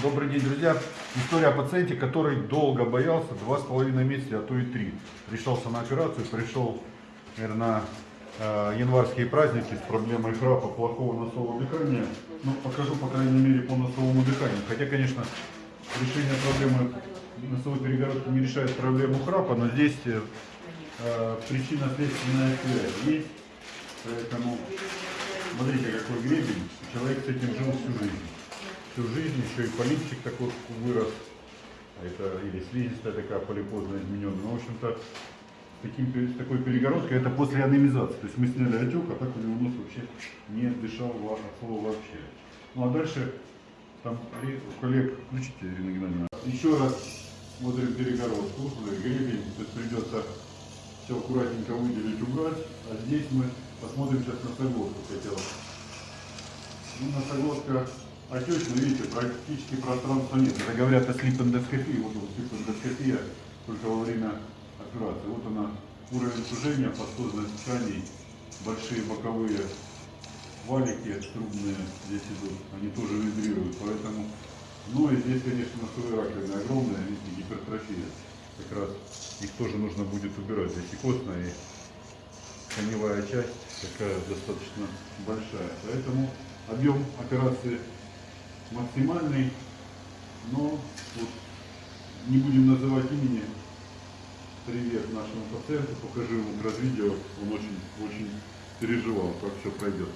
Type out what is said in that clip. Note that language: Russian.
Добрый день, друзья. История о пациенте, который долго боялся, два с половиной месяца, а то и три. Решался на операцию, пришел, наверное, на э, январские праздники с проблемой храпа, плохого носового дыхания. Ну, покажу, по крайней мере, по носовому дыханию. Хотя, конечно, решение проблемы носовой перегородки не решает проблему храпа, но здесь э, причинно-следственная связь есть. Поэтому смотрите, какой гребень. Человек с этим жил всю жизнь всю жизнь, еще и полипчик такой вырос, а это или слизистая такая полипозно измененная. Ну, в общем-то, таким, такой перегородкой, это после анемизации. То есть мы сняли отек, а так у него нос вообще не дышал от слова вообще. Ну а дальше, там у коллег, включите, Ирина Геннадьевна, еще раз смотрим перегородку, гребень, то есть придется все аккуратненько выделить, убрать. А здесь мы посмотрим сейчас на соглотку хотела. Ну, носоглотка отечно, видите, практически пространства нет. Это говорят о слип-эндоскопии. Вот слип-эндоскопия только во время операции. Вот она, уровень сужения подкожных тканей, большие боковые валики трубные здесь идут, они тоже вибрируют, поэтому, ну и здесь, конечно, носовые раковины огромные, видите, гипертрофия, как раз их тоже нужно будет убирать, здесь и костная, и коневая часть такая достаточно большая, поэтому объем операции максимальный, но вот, не будем называть имени. Привет нашему пациенту, покажи ему видео, он очень, очень переживал, как все пройдет.